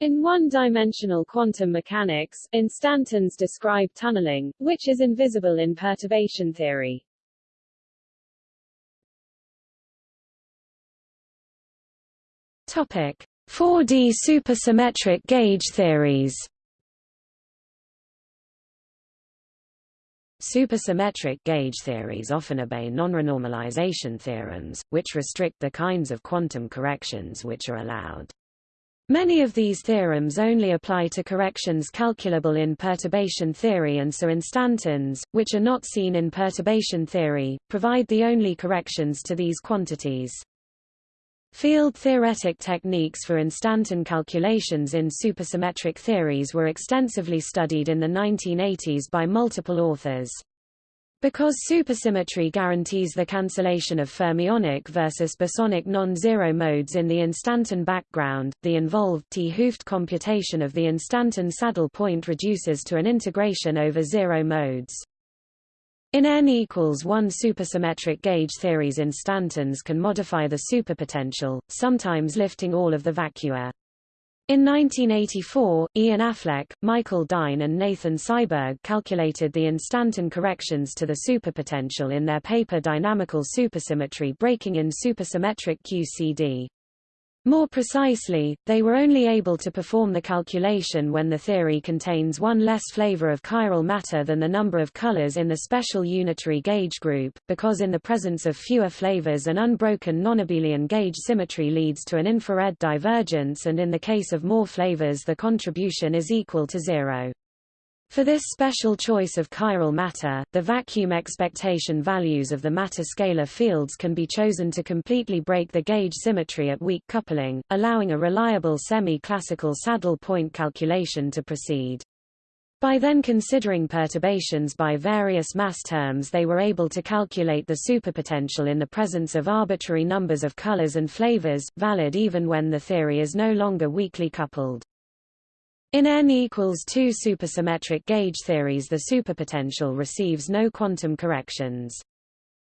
In one-dimensional quantum mechanics, instantons describe tunneling, which is invisible in perturbation theory. Topic: 4D supersymmetric gauge theories. Supersymmetric gauge theories often obey non-renormalization theorems, which restrict the kinds of quantum corrections which are allowed. Many of these theorems only apply to corrections calculable in perturbation theory and so instantons, which are not seen in perturbation theory, provide the only corrections to these quantities. Field-theoretic techniques for instanton calculations in supersymmetric theories were extensively studied in the 1980s by multiple authors. Because supersymmetry guarantees the cancellation of fermionic versus bosonic non-zero modes in the instanton background, the involved 't Hooft computation of the instanton saddle point reduces to an integration over zero modes. In n equals 1 supersymmetric gauge theories instantons can modify the superpotential, sometimes lifting all of the vacua. In 1984, Ian Affleck, Michael Dine and Nathan Seiberg calculated the instanton corrections to the superpotential in their paper Dynamical Supersymmetry Breaking in Supersymmetric QCD. More precisely, they were only able to perform the calculation when the theory contains one less flavor of chiral matter than the number of colors in the special unitary gauge group, because in the presence of fewer flavors an unbroken nonabelian gauge symmetry leads to an infrared divergence and in the case of more flavors the contribution is equal to zero. For this special choice of chiral matter, the vacuum expectation values of the matter scalar fields can be chosen to completely break the gauge symmetry at weak coupling, allowing a reliable semi-classical saddle point calculation to proceed. By then considering perturbations by various mass terms they were able to calculate the superpotential in the presence of arbitrary numbers of colors and flavors, valid even when the theory is no longer weakly coupled. In n equals 2 supersymmetric gauge theories the superpotential receives no quantum corrections.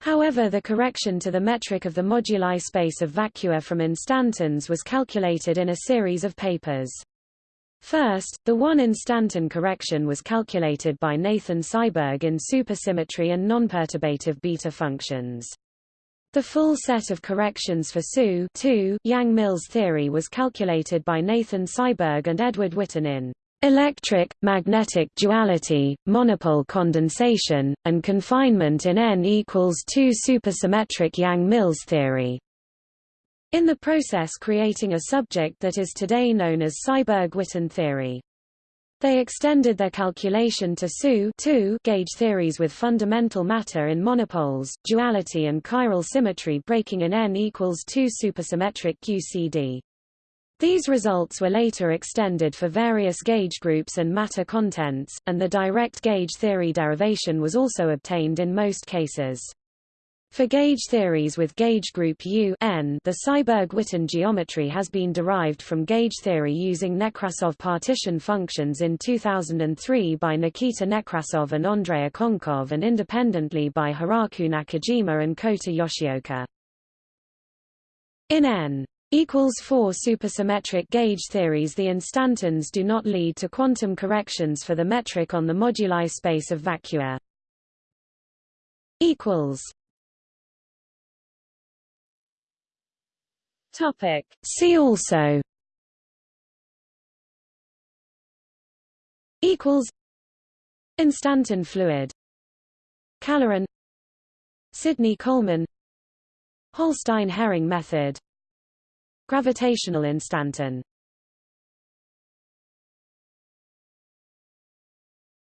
However the correction to the metric of the moduli space of vacua from instantons was calculated in a series of papers. First, the one-instanton correction was calculated by Nathan Seiberg in supersymmetry and nonperturbative beta functions. The full set of corrections for SU Yang-Mills theory was calculated by Nathan Seiberg and Edward Witten in electric, magnetic duality, monopole condensation, and confinement in N equals 2 supersymmetric Yang-Mills theory. In the process creating a subject that is today known as Seiberg-Witten theory. They extended their calculation to SU gauge theories with fundamental matter in monopoles, duality and chiral symmetry breaking in N equals 2 supersymmetric QCD. These results were later extended for various gauge groups and matter contents, and the direct gauge theory derivation was also obtained in most cases. For gauge theories with gauge group U n, the Seiberg-Witten geometry has been derived from gauge theory using Nekrasov partition functions in 2003 by Nikita Nekrasov and Andrei Okounkov and independently by Hiraku Nakajima and Kota Yoshioka. In n equals 4 supersymmetric gauge theories the instantons do not lead to quantum corrections for the metric on the moduli space of vacua. equals Topic. See also. Equals. Instanton fluid. Caloron Sidney-Coleman Holstein-Herring method. Gravitational instanton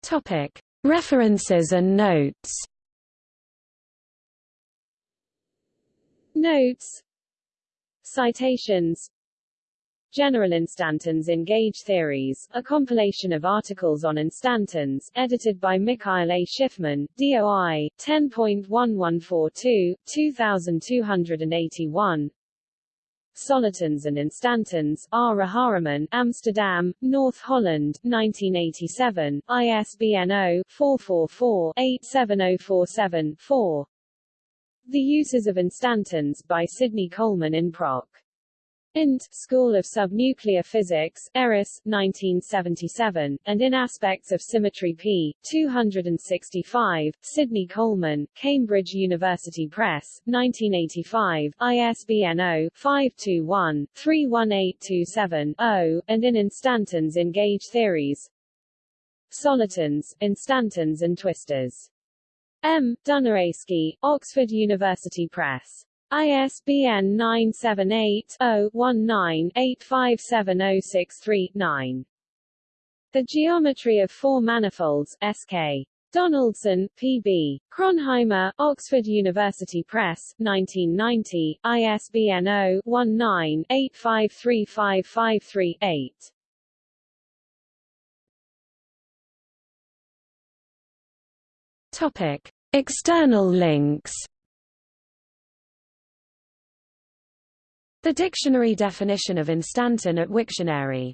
Topic. References and notes. Notes Citations General instantons in gauge theories, a compilation of articles on instantons, edited by Mikhail A. Shifman, DOI, 10.1142, 2281 Solitons and Instantons, R. Rajaraman, Amsterdam, North Holland, 1987, ISBN 0-444-87047-4 the Uses of Instantons by Sidney Coleman in Proc. Int. School of Subnuclear Physics, Erice, 1977, and in Aspects of Symmetry p. 265, Sidney Coleman, Cambridge University Press, 1985, ISBN 0-521-31827-0, and in Instantons in Gauge Theories. Solitons, Instantons and Twistors. M. Dunajski, Oxford University Press. ISBN 978-0-19-857063-9. The Geometry of Four Manifolds, S.K. Donaldson, P.B. Kronheimer, Oxford University Press, 1990, ISBN 0-19-853553-8. Topic: External links. The dictionary definition of instanton at Wiktionary